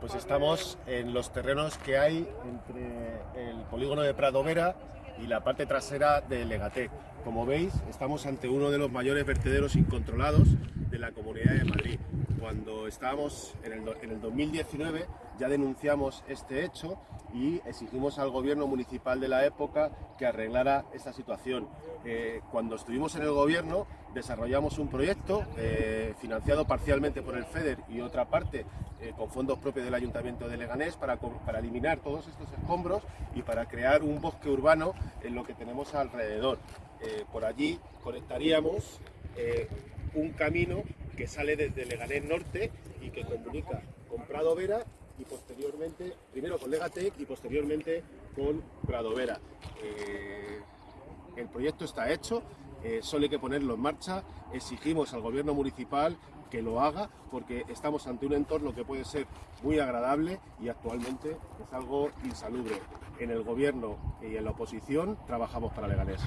Pues estamos en los terrenos que hay entre el polígono de Prado Vera y la parte trasera de Legatec. Como veis, estamos ante uno de los mayores vertederos incontrolados de la Comunidad de Madrid. Cuando estábamos en el, en el 2019 ya denunciamos este hecho y exigimos al gobierno municipal de la época que arreglara esta situación. Eh, cuando estuvimos en el gobierno desarrollamos un proyecto eh, financiado parcialmente por el FEDER y otra parte eh, con fondos propios del Ayuntamiento de Leganés para, para eliminar todos estos escombros y para crear un bosque urbano en lo que tenemos alrededor. por allí conectaríamos un camino que sale desde Leganés Norte y que comunica con Prado Vera y posteriormente, primero con Legatec y posteriormente con Pradovera. Eh, el proyecto está hecho, eh, solo hay que ponerlo en marcha, exigimos al gobierno municipal que lo haga porque estamos ante un entorno que puede ser muy agradable y actualmente es algo insalubre. En el gobierno y en la oposición trabajamos para Leganés.